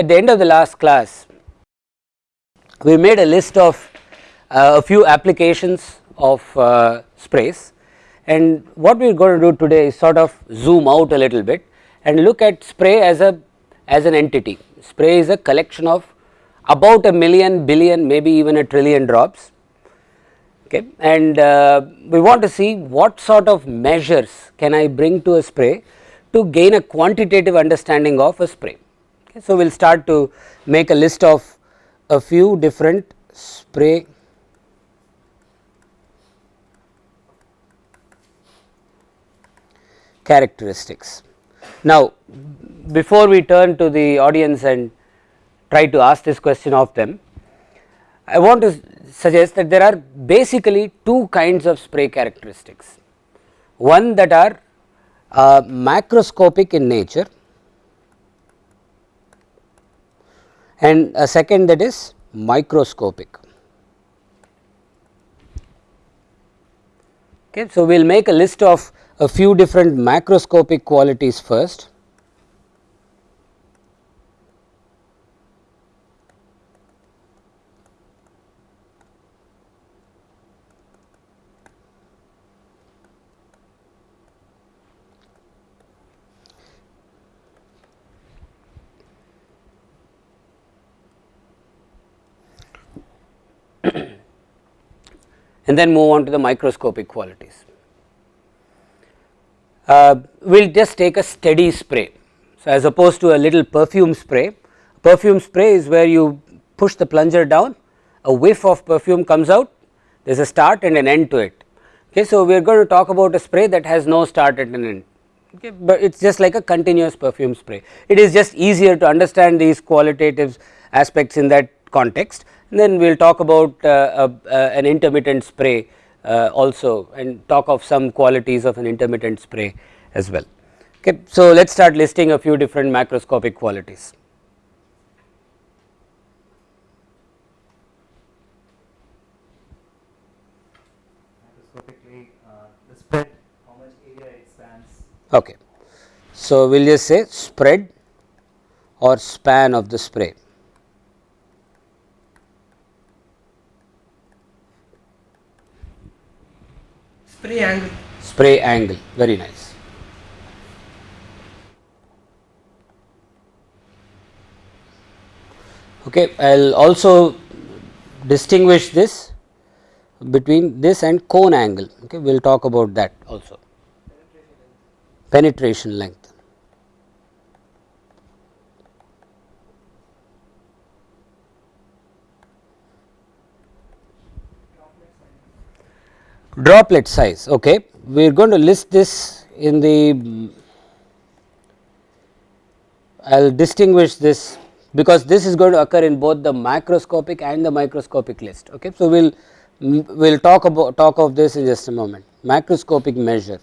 At the end of the last class, we made a list of uh, a few applications of uh, sprays and what we are going to do today is sort of zoom out a little bit and look at spray as a as an entity. Spray is a collection of about a million billion maybe even a trillion drops okay and uh, we want to see what sort of measures can I bring to a spray to gain a quantitative understanding of a spray. Okay. So, we will start to make a list of a few different spray characteristics. Now, before we turn to the audience and try to ask this question of them, I want to suggest that there are basically two kinds of spray characteristics. One that are uh, macroscopic in nature and a second that is microscopic. Okay. So, we will make a list of a few different macroscopic qualities first. And then move on to the microscopic qualities. Uh, we will just take a steady spray. So, as opposed to a little perfume spray, perfume spray is where you push the plunger down, a whiff of perfume comes out, there is a start and an end to it. Okay, so, we are going to talk about a spray that has no start and an end, okay, but it is just like a continuous perfume spray. It is just easier to understand these qualitative aspects in that context then we will talk about uh, uh, uh, an intermittent spray also and talk of some qualities of an intermittent spray as well. Okay. So, let us start listing a few different macroscopic qualities. Macroscopically, the spread, how much area it spans. Okay. So, we will just say spread or span of the spray. Spray angle. Spray angle, very nice. Okay, I will also distinguish this between this and cone angle. Okay, we will talk about that also. Penetration length. Droplet size okay? We are going to list this in the I will distinguish this because this is going to occur in both the macroscopic and the microscopic list okay? So we'll we'll talk about talk of this in just a moment. Macroscopic measure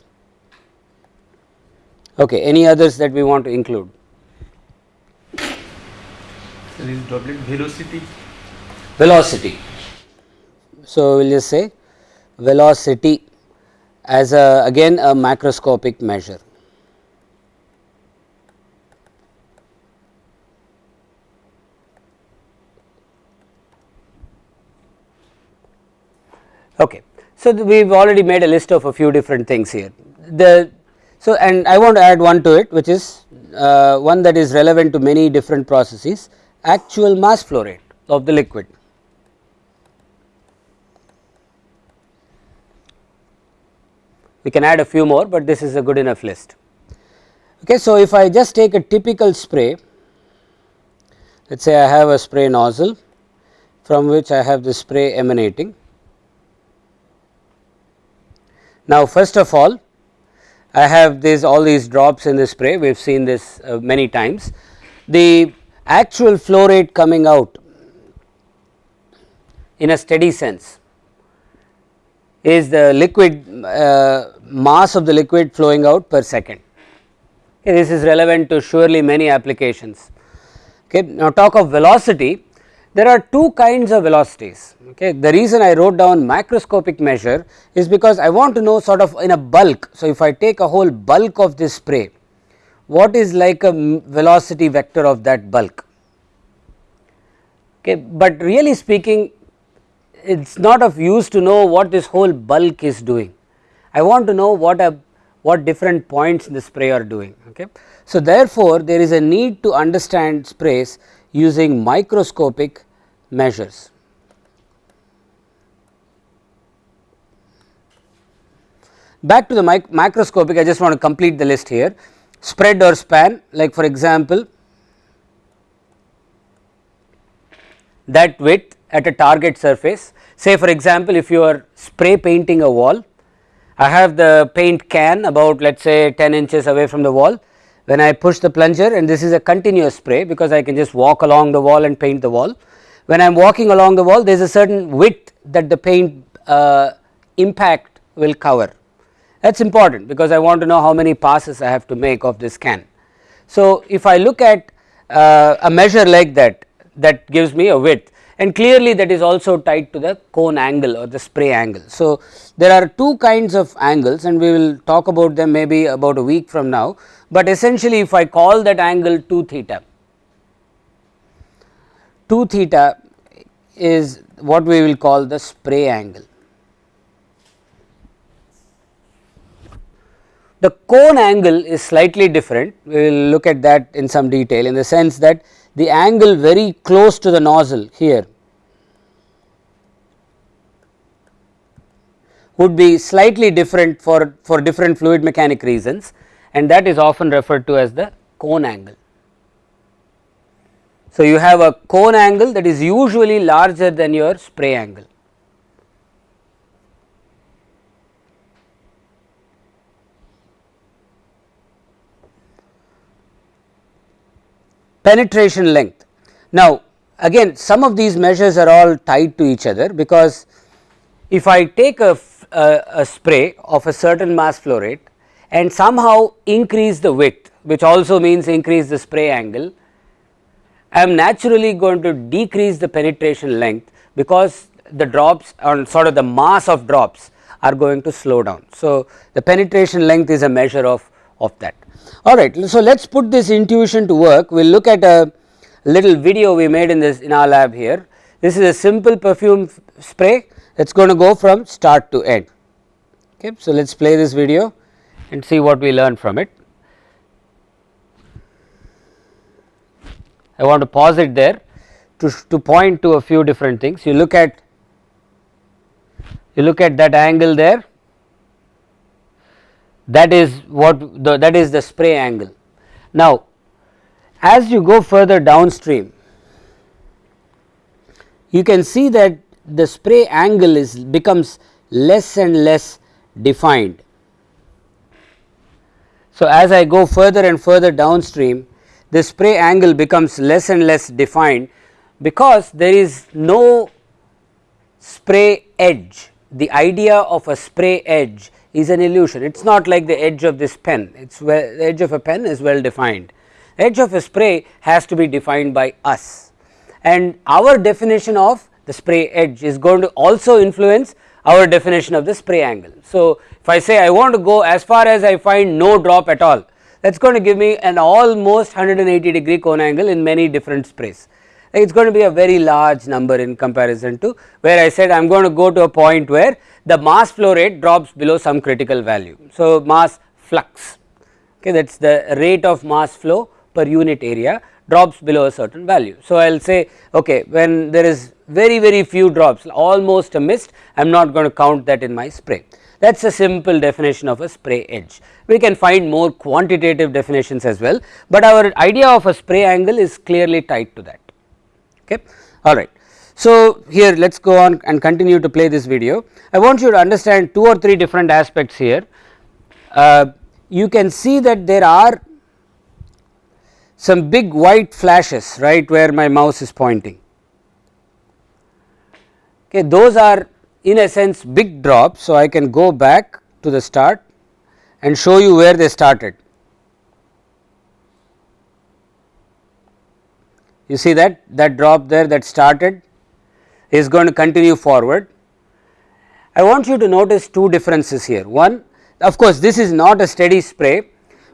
okay? Any others that we want to include? So, droplet velocity. velocity. So we'll just say velocity as a again a macroscopic measure. Okay. So, we have already made a list of a few different things here. The so and I want to add one to it which is uh, one that is relevant to many different processes actual mass flow rate of the liquid. We can add a few more, but this is a good enough list. Okay, so, if I just take a typical spray, let us say I have a spray nozzle from which I have the spray emanating. Now, first of all I have these all these drops in the spray we have seen this uh, many times. The actual flow rate coming out in a steady sense is the liquid uh, mass of the liquid flowing out per second. Okay, this is relevant to surely many applications. Okay. Now, talk of velocity there are two kinds of velocities. Okay. The reason I wrote down macroscopic measure is because I want to know sort of in a bulk. So, if I take a whole bulk of this spray what is like a velocity vector of that bulk. Okay, but really speaking it is not of use to know what this whole bulk is doing. I want to know what a what different points in the spray are doing. Okay. So, therefore, there is a need to understand sprays using microscopic measures. Back to the mic macroscopic I just want to complete the list here spread or span like for example that width at a target surface say for example if you are spray painting a wall I have the paint can about let us say 10 inches away from the wall when I push the plunger and this is a continuous spray because I can just walk along the wall and paint the wall. When I am walking along the wall there is a certain width that the paint uh, impact will cover that is important because I want to know how many passes I have to make of this can. So, if I look at uh, a measure like that that gives me a width and clearly that is also tied to the cone angle or the spray angle. So, there are two kinds of angles and we will talk about them maybe about a week from now, but essentially if I call that angle 2 theta, 2 theta is what we will call the spray angle. The cone angle is slightly different, we will look at that in some detail in the sense that the angle very close to the nozzle here would be slightly different for, for different fluid mechanic reasons and that is often referred to as the cone angle. So, you have a cone angle that is usually larger than your spray angle. Penetration length. Now, again some of these measures are all tied to each other because if I take a, a, a, spray of a certain mass flow rate and somehow increase the width which also means increase the spray angle, I am naturally going to decrease the penetration length because the drops on sort of the mass of drops are going to slow down. So, the penetration length is a measure of, of that. Alright, so let us put this intuition to work, we will look at a little video we made in this in our lab here. This is a simple perfume spray that is going to go from start to end. Okay. So, let us play this video and see what we learn from it. I want to pause it there to, to point to a few different things. You look at you look at that angle there that is what the, that is the spray angle. Now, as you go further downstream you can see that the spray angle is becomes less and less defined. So, as I go further and further downstream the spray angle becomes less and less defined because there is no spray edge the idea of a spray edge is an illusion it is not like the edge of this pen it is well the edge of a pen is well defined edge of a spray has to be defined by us and our definition of the spray edge is going to also influence our definition of the spray angle. So, if I say I want to go as far as I find no drop at all that is going to give me an almost 180 degree cone angle in many different sprays. It is going to be a very large number in comparison to where I said I am going to go to a point where the mass flow rate drops below some critical value. So, mass flux okay, that is the rate of mass flow per unit area drops below a certain value. So, I will say okay when there is very very few drops almost a mist I am not going to count that in my spray that is a simple definition of a spray edge. We can find more quantitative definitions as well, but our idea of a spray angle is clearly tied to that okay alright. So, here let us go on and continue to play this video. I want you to understand two or three different aspects here. Uh, you can see that there are some big white flashes right where my mouse is pointing. Okay, those are in a sense big drops. So, I can go back to the start and show you where they started. You see that that drop there that started is going to continue forward. I want you to notice two differences here. One of course, this is not a steady spray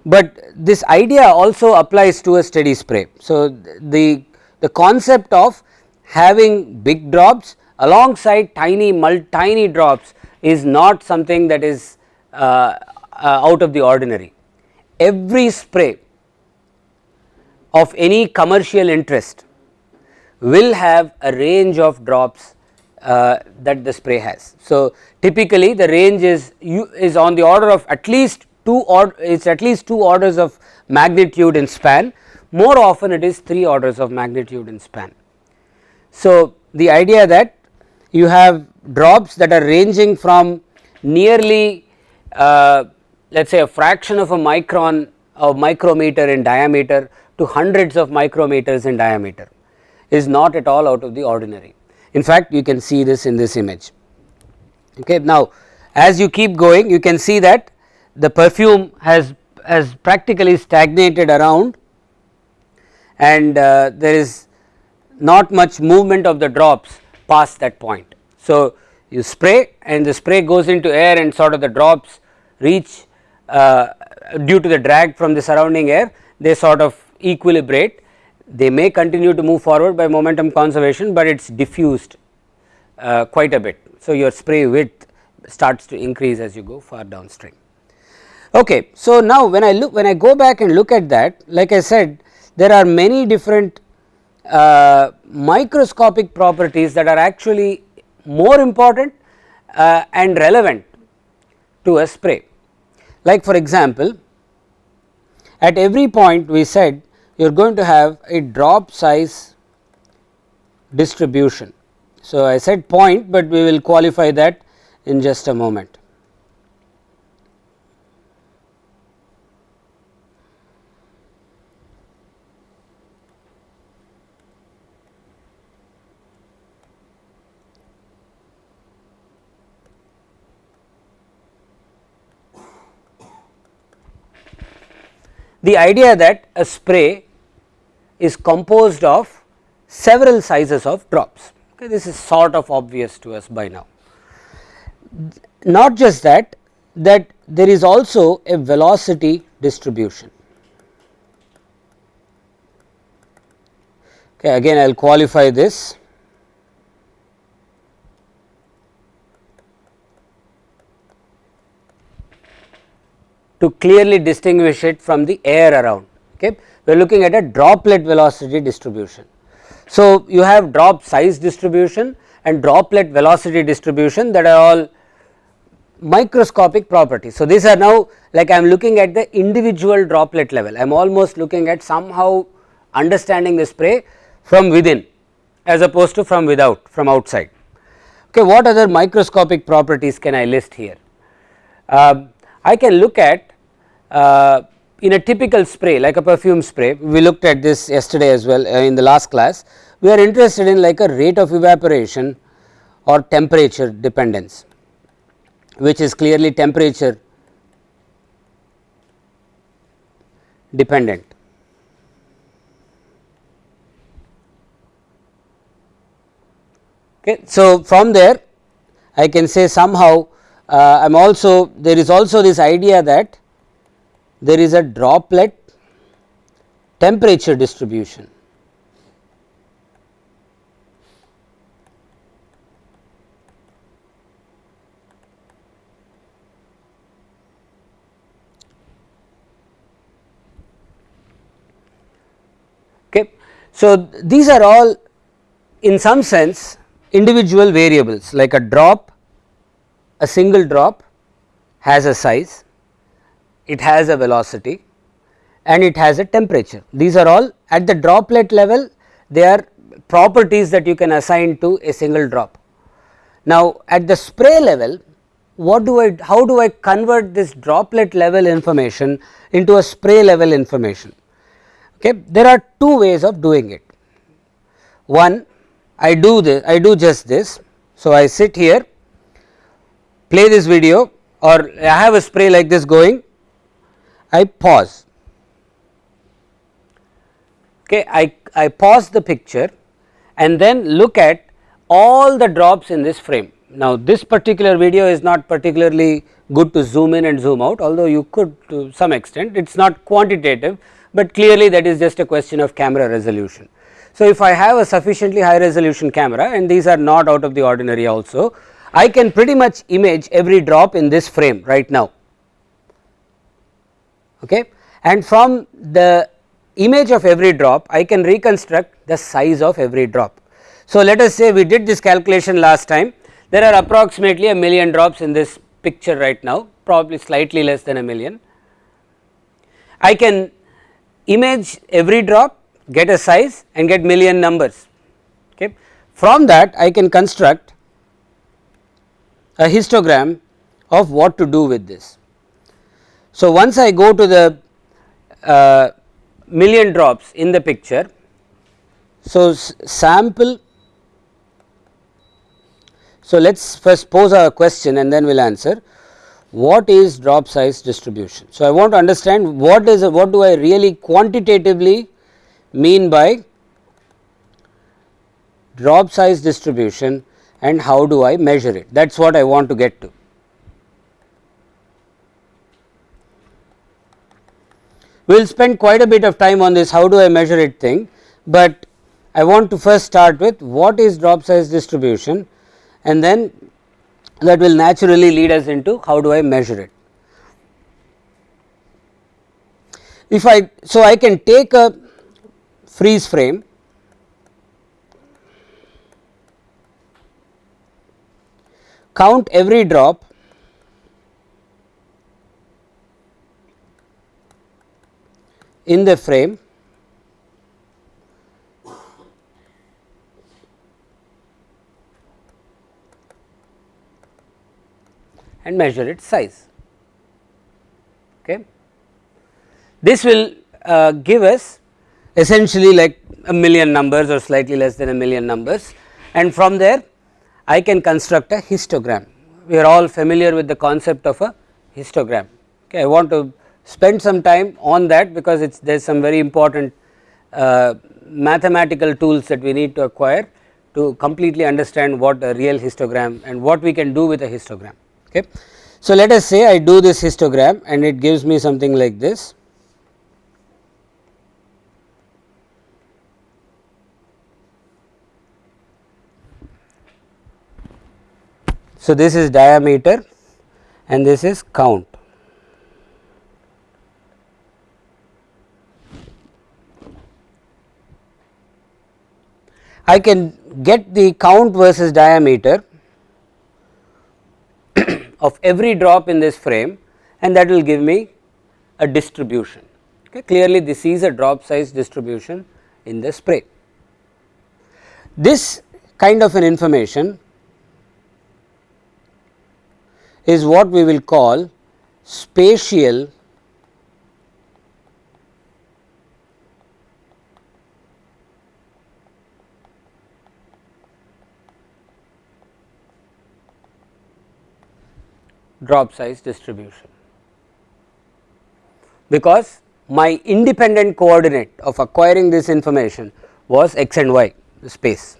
but this idea also applies to a steady spray. So, the, the concept of having big drops alongside tiny tiny drops is not something that is uh, uh, out of the ordinary. Every spray of any commercial interest will have a range of drops uh, that the spray has. So, typically the range is is on the order of at least 2 or it's at least 2 orders of magnitude in span more often it is 3 orders of magnitude in span. So, the idea that you have drops that are ranging from nearly uh, let us say a fraction of a micron of micrometer in diameter to hundreds of micrometers in diameter is not at all out of the ordinary. In fact, you can see this in this image. Okay. Now, as you keep going you can see that the perfume has has practically stagnated around and uh, there is not much movement of the drops past that point. So, you spray and the spray goes into air and sort of the drops reach uh, due to the drag from the surrounding air they sort of equilibrate they may continue to move forward by momentum conservation, but it is diffused uh, quite a bit. So, your spray width starts to increase as you go far downstream. Okay. So, now when I look when I go back and look at that like I said there are many different uh, microscopic properties that are actually more important uh, and relevant to a spray. Like for example, at every point we said you are going to have a drop size distribution. So, I said point, but we will qualify that in just a moment. The idea that a spray is composed of several sizes of drops. Okay, this is sort of obvious to us by now. Not just that, that there is also a velocity distribution. Okay, again I will qualify this to clearly distinguish it from the air around. Okay. We are looking at a droplet velocity distribution. So, you have drop size distribution and droplet velocity distribution that are all microscopic properties. So, these are now like I am looking at the individual droplet level, I am almost looking at somehow understanding the spray from within as opposed to from without from outside. Okay, what other microscopic properties can I list here? Uh, I can look at in a typical spray like a perfume spray we looked at this yesterday as well uh, in the last class we are interested in like a rate of evaporation or temperature dependence which is clearly temperature dependent. Okay. So, from there I can say somehow uh, I am also there is also this idea that there is a droplet temperature distribution. Okay. So, these are all in some sense individual variables like a drop, a single drop has a size it has a velocity and it has a temperature. These are all at the droplet level they are properties that you can assign to a single drop. Now at the spray level what do I how do I convert this droplet level information into a spray level information okay there are two ways of doing it one I do this I do just this so I sit here play this video or I have a spray like this going I pause. Okay I, I pause the picture and then look at all the drops in this frame. Now, this particular video is not particularly good to zoom in and zoom out although you could to some extent. It is not quantitative, but clearly that is just a question of camera resolution. So, if I have a sufficiently high resolution camera and these are not out of the ordinary also, I can pretty much image every drop in this frame right now okay. and from the image of every drop I can reconstruct the size of every drop. So, let us say we did this calculation last time there are approximately a million drops in this picture right now probably slightly less than a million. I can image every drop get a size and get million numbers okay. From that I can construct a histogram of what to do with this. So, once I go to the uh, million drops in the picture. So, sample so let us first pose a question and then we will answer what is drop size distribution. So, I want to understand what is a, what do I really quantitatively mean by drop size distribution and how do I measure it that is what I want to get to. We will spend quite a bit of time on this how do I measure it thing, but I want to first start with what is drop size distribution and then that will naturally lead us into how do I measure it. If I so I can take a freeze frame count every drop in the frame and measure its size. Okay. This will uh, give us essentially like a million numbers or slightly less than a million numbers and from there I can construct a histogram. We are all familiar with the concept of a histogram. Okay. I want to spend some time on that because it's there is some very important uh, mathematical tools that we need to acquire to completely understand what a real histogram and what we can do with a histogram. Okay. So, let us say I do this histogram and it gives me something like this. So, this is diameter and this is count. I can get the count versus diameter of every drop in this frame and that will give me a distribution. Okay. Clearly, this is a drop size distribution in the spray. This kind of an information is what we will call spatial drop size distribution because my independent coordinate of acquiring this information was x and y space.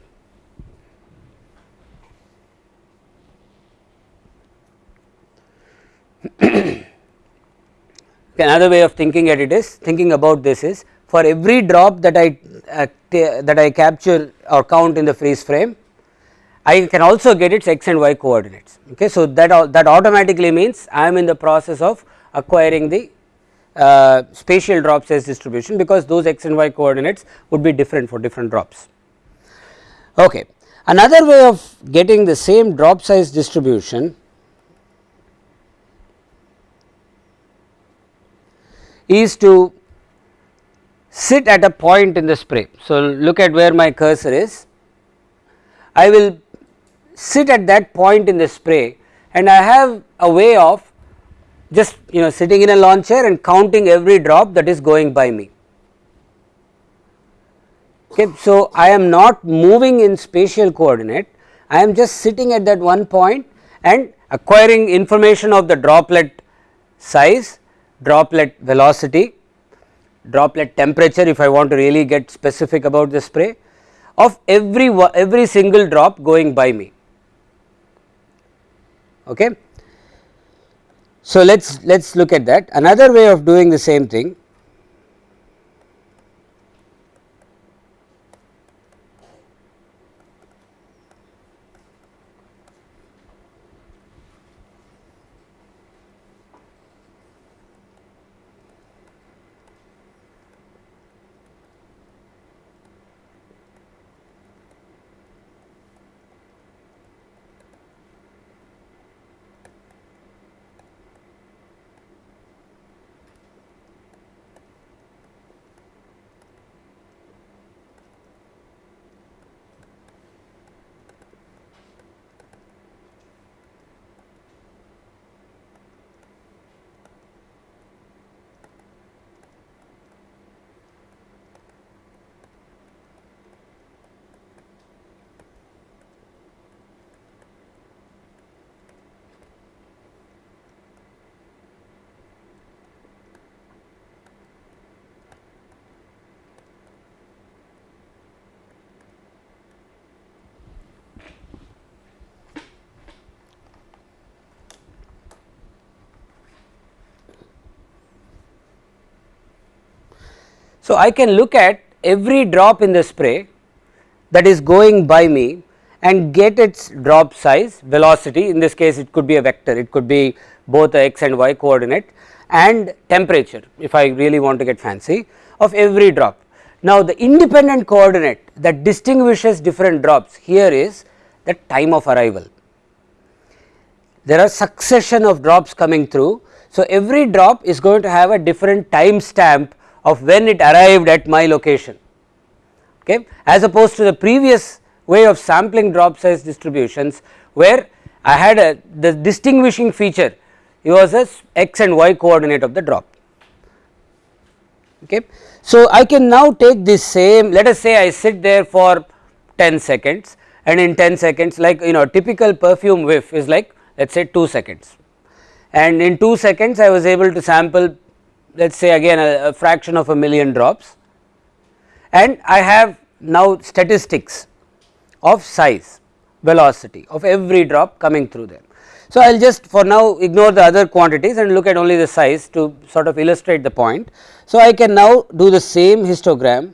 Another way of thinking at it is thinking about this is for every drop that I uh, that I capture or count in the freeze frame I can also get its x and y coordinates. Okay. So, that, that automatically means I am in the process of acquiring the uh, spatial drop size distribution because those x and y coordinates would be different for different drops. Okay. Another way of getting the same drop size distribution is to sit at a point in the spray. So, look at where my cursor is. I will sit at that point in the spray and I have a way of just you know sitting in a lawn chair and counting every drop that is going by me. Okay, so, I am not moving in spatial coordinate, I am just sitting at that one point and acquiring information of the droplet size, droplet velocity, droplet temperature if I want to really get specific about the spray of every every single drop going by me. Okay. So, let us let us look at that another way of doing the same thing So, I can look at every drop in the spray that is going by me and get its drop size velocity in this case it could be a vector it could be both a x and y coordinate and temperature if I really want to get fancy of every drop. Now, the independent coordinate that distinguishes different drops here is the time of arrival. There are succession of drops coming through. So, every drop is going to have a different time stamp of when it arrived at my location okay, as opposed to the previous way of sampling drop size distributions where I had a the distinguishing feature it was a x and y coordinate of the drop. Okay. So, I can now take this same let us say I sit there for 10 seconds and in 10 seconds like you know typical perfume whiff is like let us say 2 seconds and in 2 seconds I was able to sample let us say again a, a fraction of a million drops and I have now statistics of size velocity of every drop coming through there. So, I will just for now ignore the other quantities and look at only the size to sort of illustrate the point. So, I can now do the same histogram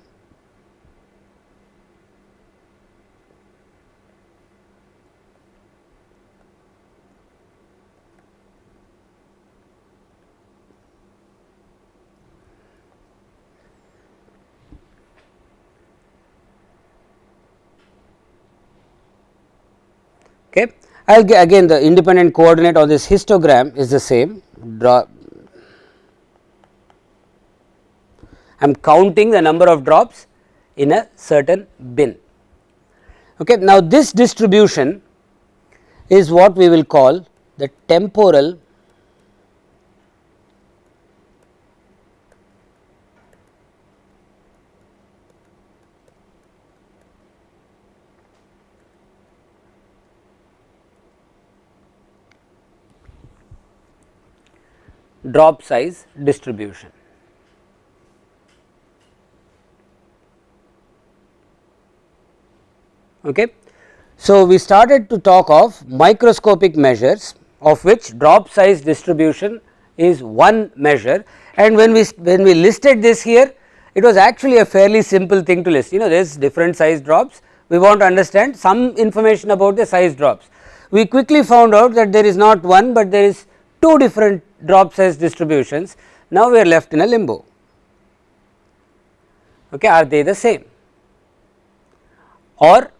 okay. I will get again the independent coordinate of this histogram is the same draw I am counting the number of drops in a certain bin. Okay. Now, this distribution is what we will call the temporal drop size distribution. Okay. So, we started to talk of microscopic measures of which drop size distribution is one measure and when we when we listed this here it was actually a fairly simple thing to list you know there is different size drops we want to understand some information about the size drops. We quickly found out that there is not one, but there is two different drop size distributions. Now we are left in a limbo. Okay are they the same? Or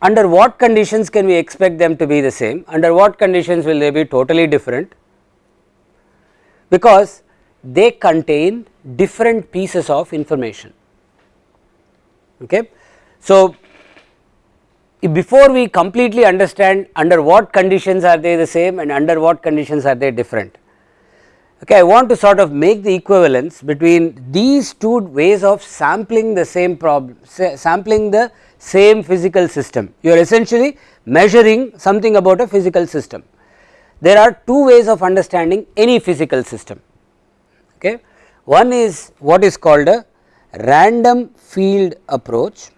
under what conditions can we expect them to be the same? Under what conditions will they be totally different? Because they contain different pieces of information. Okay? So before we completely understand under what conditions are they the same and under what conditions are they different. Okay, I want to sort of make the equivalence between these two ways of sampling the same problem, sampling the same physical system. You are essentially measuring something about a physical system. There are two ways of understanding any physical system. Okay. One is what is called a random field approach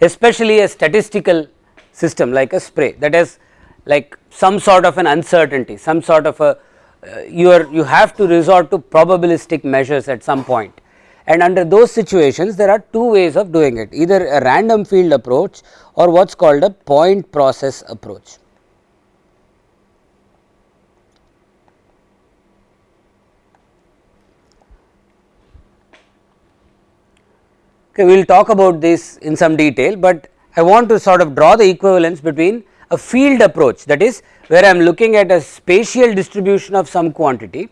especially a statistical system like a spray that is like some sort of an uncertainty some sort of a uh, you are you have to resort to probabilistic measures at some point and under those situations there are two ways of doing it either a random field approach or what is called a point process approach. Okay, we will talk about this in some detail, but I want to sort of draw the equivalence between a field approach that is where I am looking at a spatial distribution of some quantity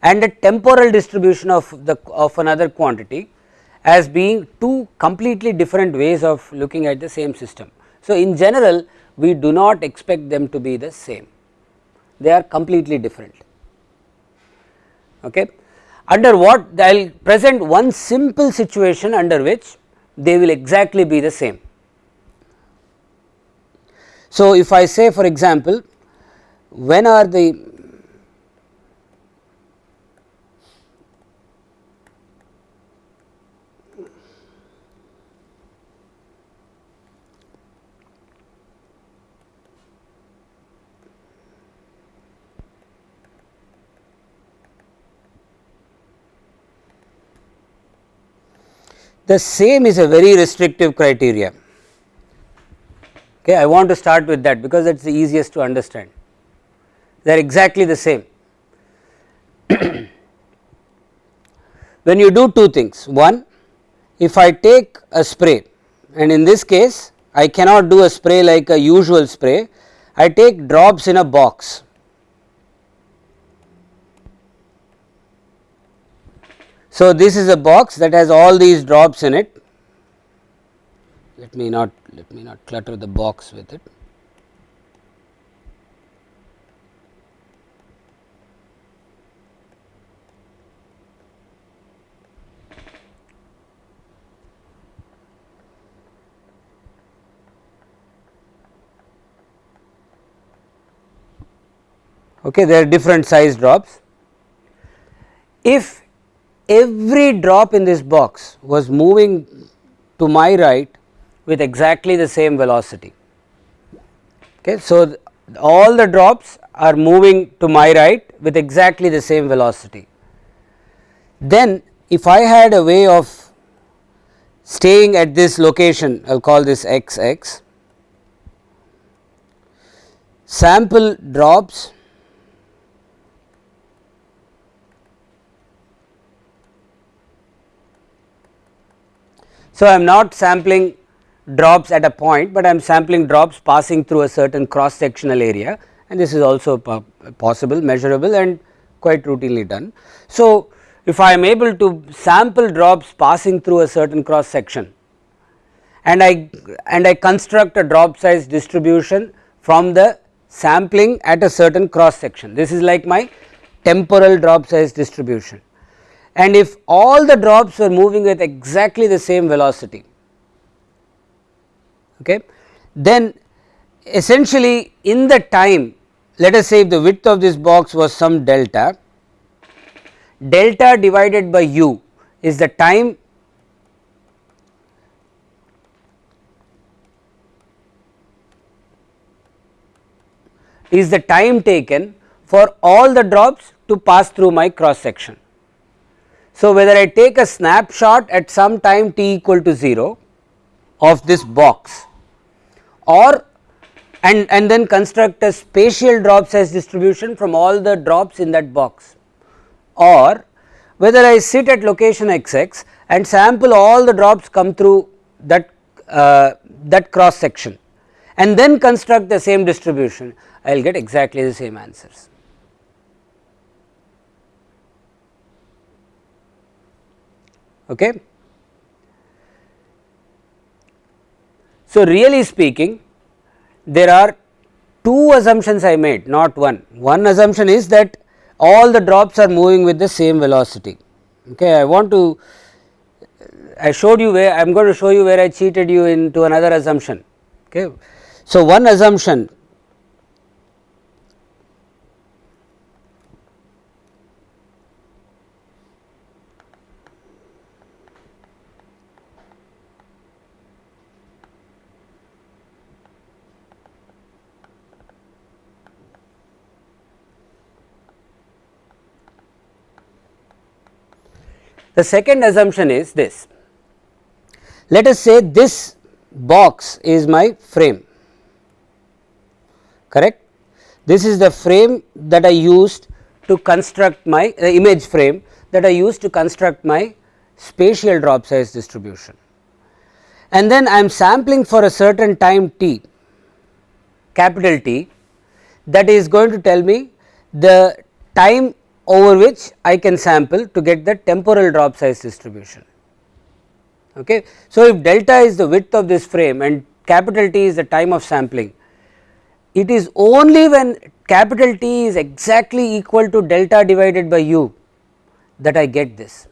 and a temporal distribution of the of another quantity as being two completely different ways of looking at the same system. So, in general we do not expect them to be the same, they are completely different. Okay. Under what I will present one simple situation under which they will exactly be the same. So, if I say for example, when are the the same is a very restrictive criteria. Okay, I want to start with that because it is the easiest to understand. They are exactly the same. when you do two things, one, if I take a spray and in this case I cannot do a spray like a usual spray, I take drops in a box So, this is a box that has all these drops in it. Let me not let me not clutter the box with it. Okay, there are different size drops. If every drop in this box was moving to my right with exactly the same velocity. Okay. So, all the drops are moving to my right with exactly the same velocity. Then if I had a way of staying at this location I will call this x x sample drops So, I am not sampling drops at a point, but I am sampling drops passing through a certain cross sectional area and this is also possible measurable and quite routinely done. So, if I am able to sample drops passing through a certain cross section and I and I construct a drop size distribution from the sampling at a certain cross section. This is like my temporal drop size distribution and if all the drops were moving with exactly the same velocity okay then essentially in the time let us say if the width of this box was some delta delta divided by u is the time is the time taken for all the drops to pass through my cross section. So, whether I take a snapshot at some time t equal to 0 of this box or and, and then construct a spatial drop size distribution from all the drops in that box or whether I sit at location x x and sample all the drops come through that uh, that cross section and then construct the same distribution I will get exactly the same answers. Okay. So, really speaking there are two assumptions I made not one. One assumption is that all the drops are moving with the same velocity. Okay. I want to I showed you where I am going to show you where I cheated you into another assumption. Okay. So, one assumption The second assumption is this. Let us say this box is my frame. Correct? This is the frame that I used to construct my uh, image frame that I used to construct my spatial drop size distribution. And then I am sampling for a certain time t capital T that is going to tell me the time over which I can sample to get the temporal drop size distribution. Okay. So, if delta is the width of this frame and capital T is the time of sampling, it is only when capital T is exactly equal to delta divided by u that I get this.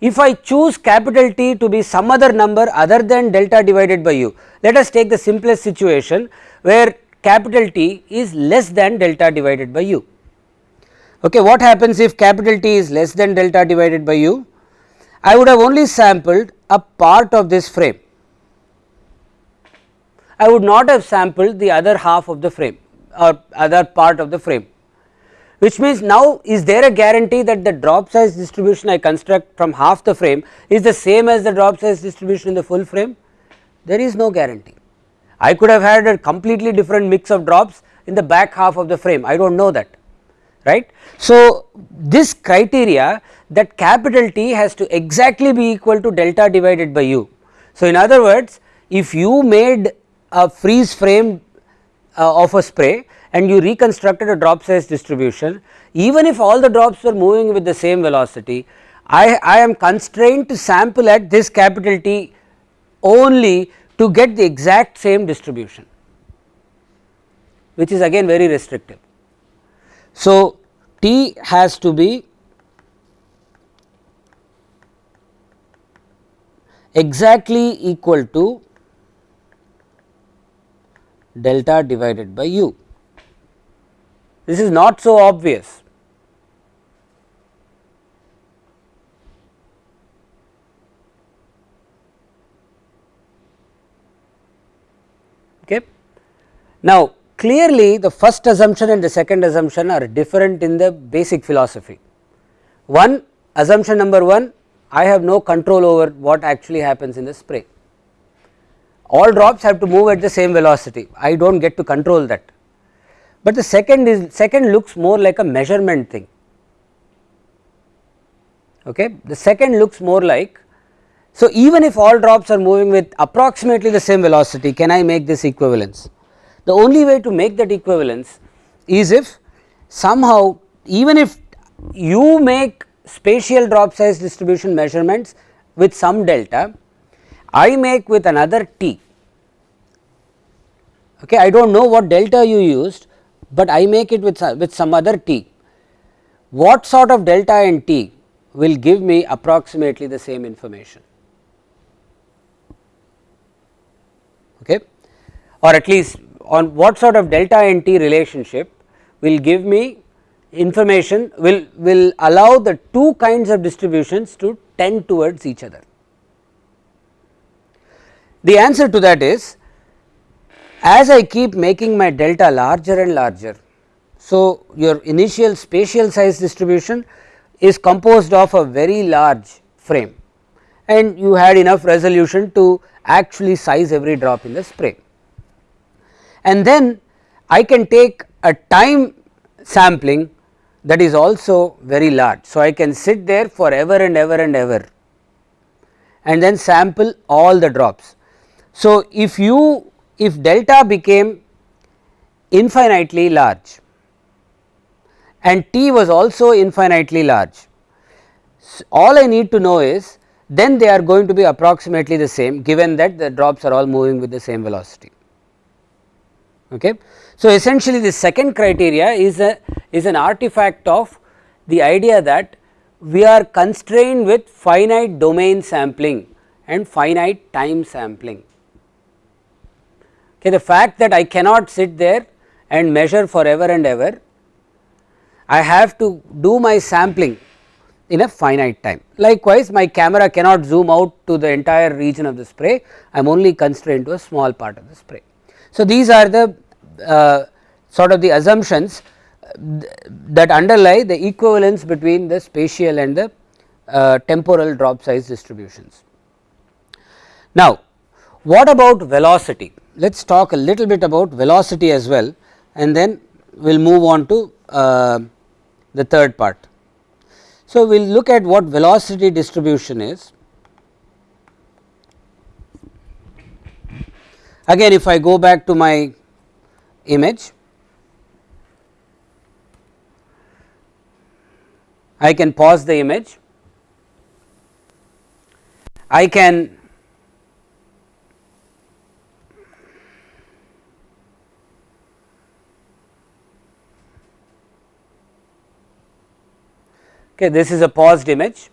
If I choose capital T to be some other number other than delta divided by u, let us take the simplest situation where capital T is less than delta divided by u. Okay, what happens if capital T is less than delta divided by u? I would have only sampled a part of this frame. I would not have sampled the other half of the frame or other part of the frame which means now is there a guarantee that the drop size distribution I construct from half the frame is the same as the drop size distribution in the full frame there is no guarantee. I could have had a completely different mix of drops in the back half of the frame I do not know that right. So, this criteria that capital T has to exactly be equal to delta divided by u. So, in other words if you made a freeze frame uh, of a spray and you reconstructed a drop size distribution even if all the drops were moving with the same velocity I, I am constrained to sample at this capital T only to get the exact same distribution which is again very restrictive. So, T has to be exactly equal to delta divided by u. This is not so obvious. Okay. Now, clearly the first assumption and the second assumption are different in the basic philosophy. One assumption number 1 I have no control over what actually happens in the spray. All drops have to move at the same velocity. I do not get to control that. But the second is second looks more like a measurement thing. Okay? The second looks more like so even if all drops are moving with approximately the same velocity can I make this equivalence the only way to make that equivalence is if somehow even if you make spatial drop size distribution measurements with some delta I make with another t. Okay I do not know what delta you used but I make it with, with some other t. What sort of delta and t will give me approximately the same information? Okay? Or at least on what sort of delta nt relationship will give me information will will allow the two kinds of distributions to tend towards each other. The answer to that is as I keep making my delta larger and larger. So, your initial spatial size distribution is composed of a very large frame and you had enough resolution to actually size every drop in the spray. And then I can take a time sampling that is also very large. So, I can sit there for ever and ever and ever and then sample all the drops. So, if you if delta became infinitely large and t was also infinitely large. All I need to know is then they are going to be approximately the same given that the drops are all moving with the same velocity. Okay. So, essentially the second criteria is a is an artifact of the idea that we are constrained with finite domain sampling and finite time sampling. Okay, the fact that I cannot sit there and measure forever and ever, I have to do my sampling in a finite time. Likewise, my camera cannot zoom out to the entire region of the spray, I am only constrained to a small part of the spray. So, these are the sort of the assumptions that underlie the equivalence between the spatial and the uh, temporal drop size distributions. Now, what about velocity? Let us talk a little bit about velocity as well and then we will move on to uh, the third part. So, we will look at what velocity distribution is. Again if I go back to my image, I can pause the image, I can okay, this is a paused image.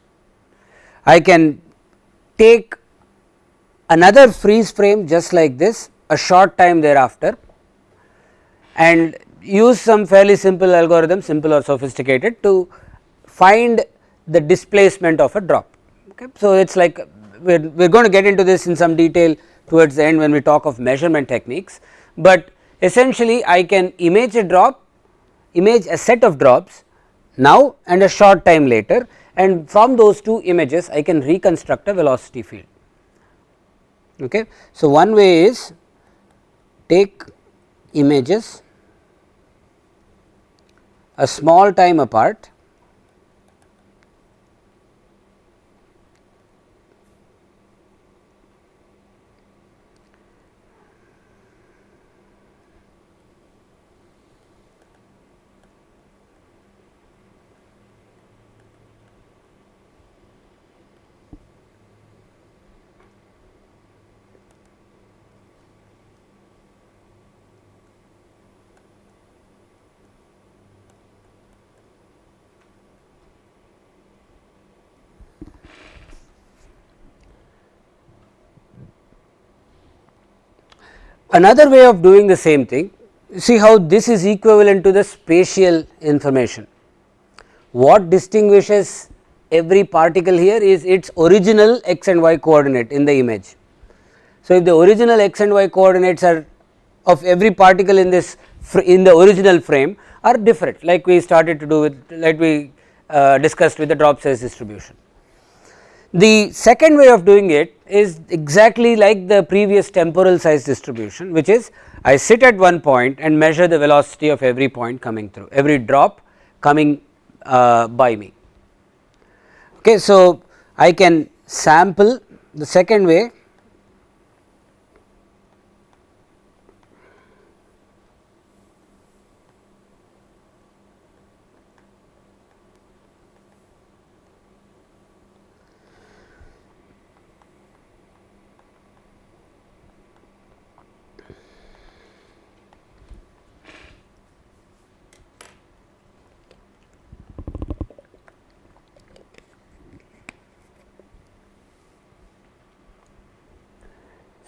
I can take another freeze frame just like this a short time thereafter and use some fairly simple algorithm simple or sophisticated to find the displacement of a drop. Okay. So, it is like we are, we are going to get into this in some detail towards the end when we talk of measurement techniques, but essentially I can image a drop, image a set of drops now and a short time later and from those two images I can reconstruct a velocity field. Okay. So, one way is take images a small time apart Another way of doing the same thing, see how this is equivalent to the spatial information. What distinguishes every particle here is its original x and y coordinate in the image. So, if the original x and y coordinates are of every particle in this in the original frame are different like we started to do with like we uh, discussed with the drop size distribution. The second way of doing it is exactly like the previous temporal size distribution which is I sit at one point and measure the velocity of every point coming through every drop coming uh, by me. Okay, so, I can sample the second way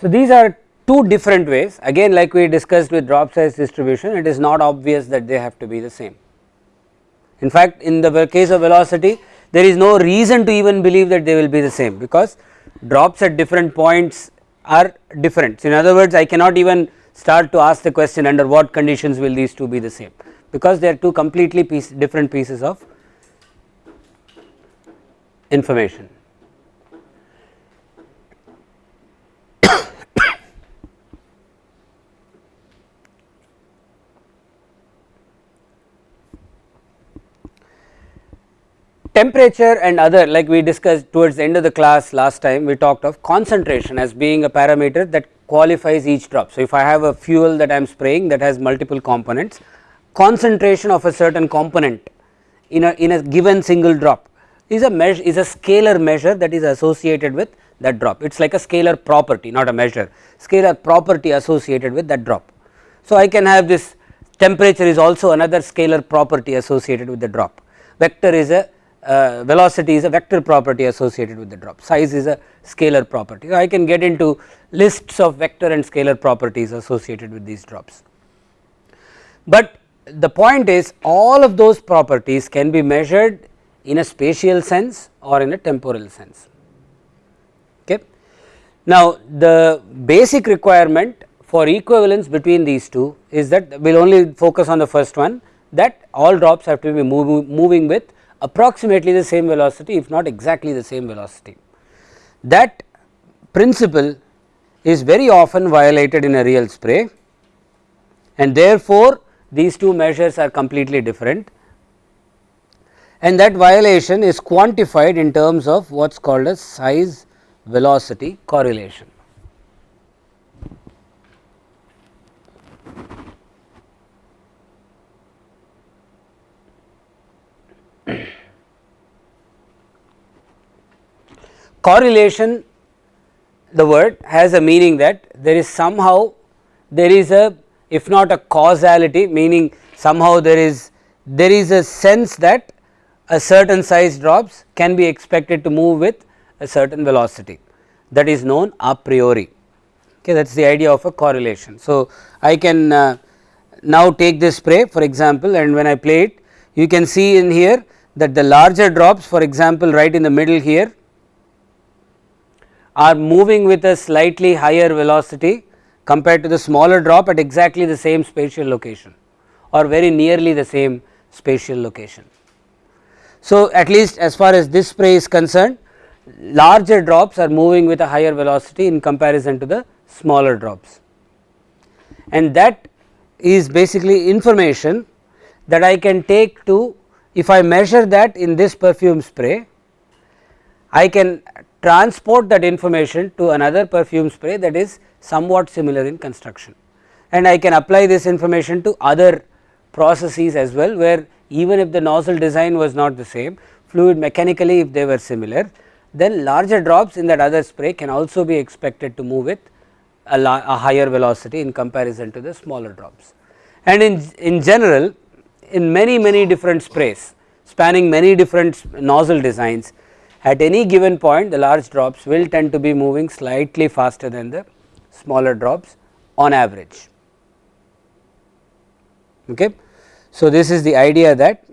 So, these are two different ways again like we discussed with drop size distribution it is not obvious that they have to be the same. In fact, in the case of velocity there is no reason to even believe that they will be the same because drops at different points are different. So, in other words I cannot even start to ask the question under what conditions will these two be the same because they are two completely piece, different pieces of information. Temperature and other like we discussed towards the end of the class last time we talked of concentration as being a parameter that qualifies each drop. So, if I have a fuel that I am spraying that has multiple components concentration of a certain component in a in a given single drop is a measure is a scalar measure that is associated with that drop it is like a scalar property not a measure scalar property associated with that drop. So, I can have this temperature is also another scalar property associated with the drop vector is a uh, velocity is a vector property associated with the drop, size is a scalar property. So, I can get into lists of vector and scalar properties associated with these drops. But the point is all of those properties can be measured in a spatial sense or in a temporal sense. Okay. Now, the basic requirement for equivalence between these two is that we will only focus on the first one that all drops have to be moving with approximately the same velocity if not exactly the same velocity. That principle is very often violated in a real spray and therefore, these two measures are completely different and that violation is quantified in terms of what is called as size velocity correlation. Correlation the word has a meaning that there is somehow there is a if not a causality meaning somehow there is there is a sense that a certain size drops can be expected to move with a certain velocity that is known a priori okay that is the idea of a correlation. So, I can uh, now take this spray for example and when I play it you can see in here that the larger drops for example right in the middle here are moving with a slightly higher velocity compared to the smaller drop at exactly the same spatial location or very nearly the same spatial location. So, at least as far as this spray is concerned larger drops are moving with a higher velocity in comparison to the smaller drops and that is basically information that I can take to if I measure that in this perfume spray I can transport that information to another perfume spray that is somewhat similar in construction and I can apply this information to other processes as well where even if the nozzle design was not the same fluid mechanically if they were similar then larger drops in that other spray can also be expected to move with a, a higher velocity in comparison to the smaller drops. And in, in general in many many different sprays spanning many different nozzle designs at any given point the large drops will tend to be moving slightly faster than the smaller drops on average. Okay. So, this is the idea that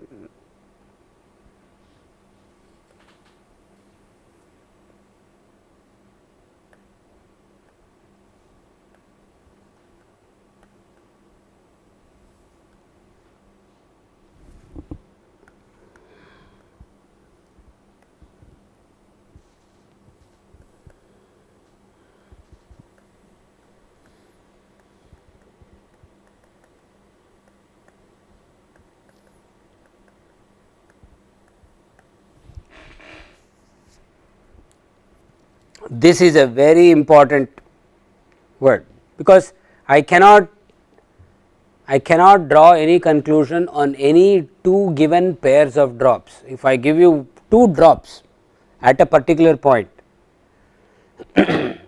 this is a very important word because I cannot I cannot draw any conclusion on any two given pairs of drops. If I give you two drops at a particular point and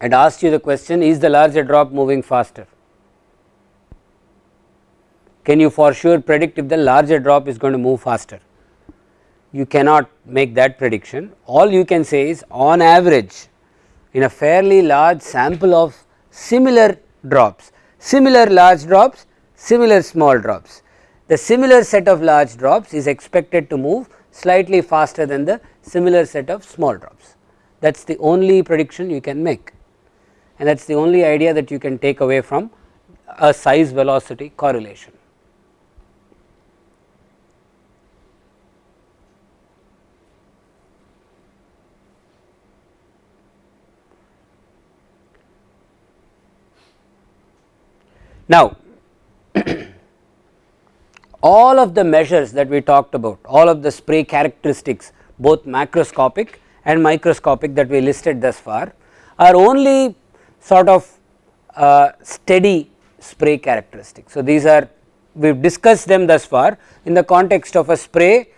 ask you the question is the larger drop moving faster? Can you for sure predict if the larger drop is going to move faster? You cannot make that prediction all you can say is on average in a fairly large sample of similar drops, similar large drops, similar small drops. The similar set of large drops is expected to move slightly faster than the similar set of small drops. That is the only prediction you can make and that is the only idea that you can take away from a size velocity correlation. Now, all of the measures that we talked about, all of the spray characteristics both macroscopic and microscopic that we listed thus far are only sort of uh, steady spray characteristics. So, these are we have discussed them thus far in the context of a spray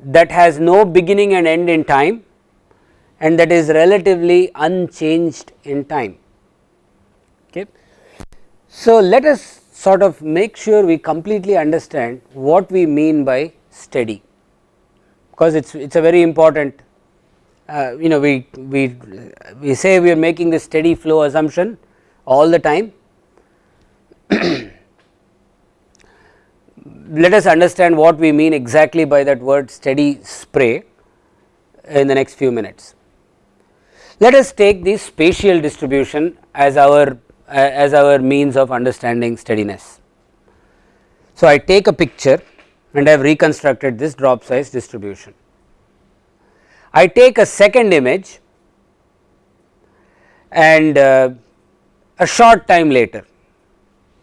that has no beginning and end in time and that is relatively unchanged in time. So, let us sort of make sure we completely understand what we mean by steady because it is it is a very important uh, you know we we we say we are making the steady flow assumption all the time let us understand what we mean exactly by that word steady spray in the next few minutes. Let us take the spatial distribution as our as our means of understanding steadiness. So, I take a picture and I have reconstructed this drop size distribution. I take a second image and uh, a short time later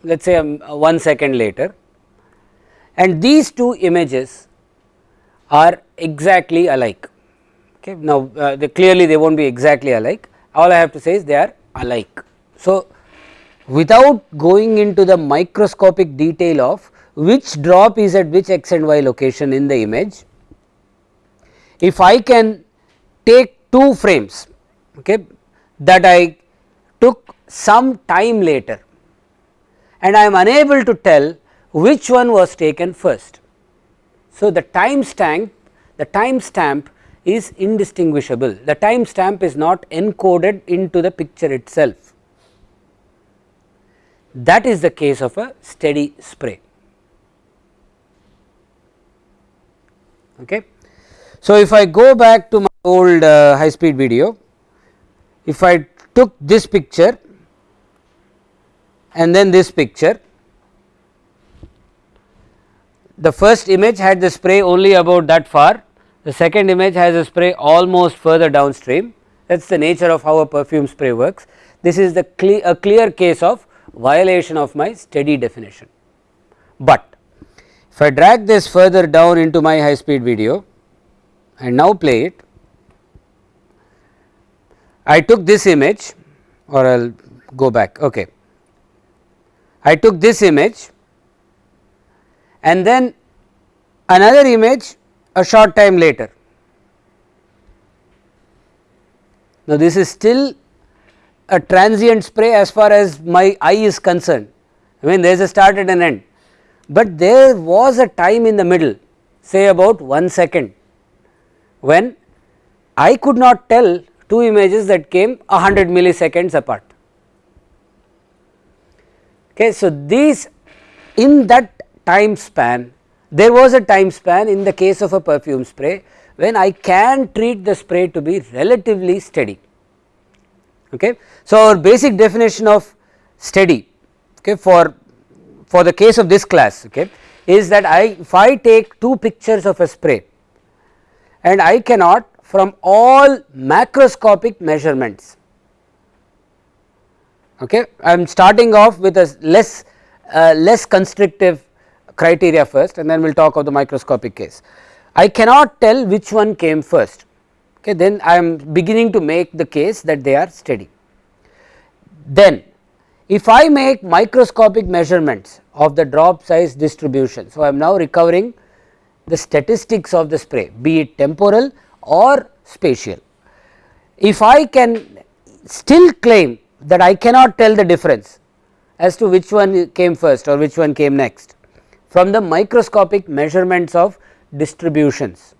let us say um, 1 second later and these two images are exactly alike. Okay. Now, uh, clearly they will not be exactly alike all I have to say is they are alike. So, without going into the microscopic detail of which drop is at which x and y location in the image, if I can take two frames okay, that I took some time later and I am unable to tell which one was taken first. So, the time stamp the time stamp is indistinguishable the time stamp is not encoded into the picture itself that is the case of a steady spray. Okay. So, if I go back to my old uh, high speed video, if I took this picture and then this picture, the first image had the spray only about that far, the second image has a spray almost further downstream that is the nature of how a perfume spray works. This is the cle a clear case of violation of my steady definition. But if I drag this further down into my high speed video and now play it, I took this image or I will go back. Okay. I took this image and then another image a short time later. Now, this is still a transient spray as far as my eye is concerned. I mean there is a start and an end, but there was a time in the middle say about 1 second when I could not tell two images that came 100 milliseconds apart. Okay, so, these in that time span there was a time span in the case of a perfume spray when I can treat the spray to be relatively steady. Okay. So, our basic definition of steady okay, for for the case of this class okay, is that I if I take two pictures of a spray and I cannot from all macroscopic measurements okay I am starting off with a less uh, less constrictive criteria first and then we will talk of the microscopic case. I cannot tell which one came first okay then I am beginning to make the case that they are steady. Then if I make microscopic measurements of the drop size distribution. So, I am now recovering the statistics of the spray be it temporal or spatial. If I can still claim that I cannot tell the difference as to which one came first or which one came next from the microscopic measurements of distributions,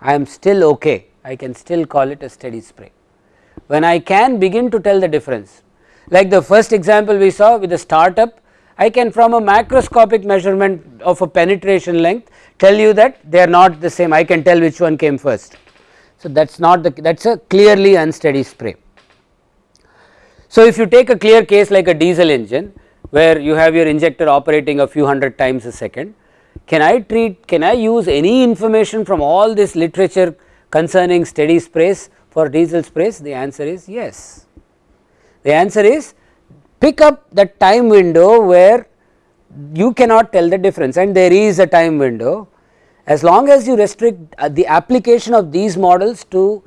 I am still okay, I can still call it a steady spray. When I can begin to tell the difference, like the first example we saw with the startup, I can from a macroscopic measurement of a penetration length tell you that they are not the same, I can tell which one came first. So, that is not the that is a clearly unsteady spray. So, if you take a clear case like a diesel engine where you have your injector operating a few hundred times a second, can I treat can I use any information from all this literature concerning steady sprays for diesel sprays the answer is yes. The answer is pick up the time window where you cannot tell the difference and there is a time window as long as you restrict uh, the application of these models to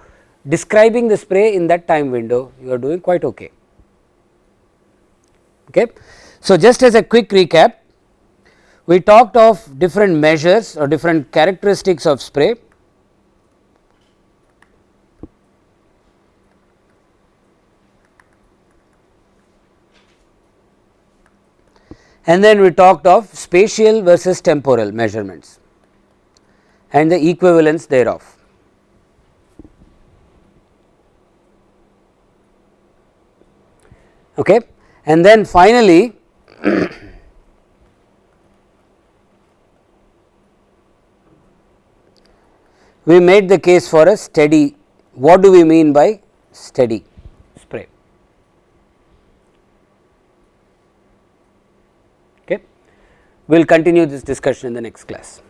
describing the spray in that time window you are doing quite okay. Okay. So, just as a quick recap we talked of different measures or different characteristics of spray. And then we talked of spatial versus temporal measurements and the equivalence thereof. Okay. And then finally, we made the case for a steady, what do we mean by steady spray? Okay. We will continue this discussion in the next class.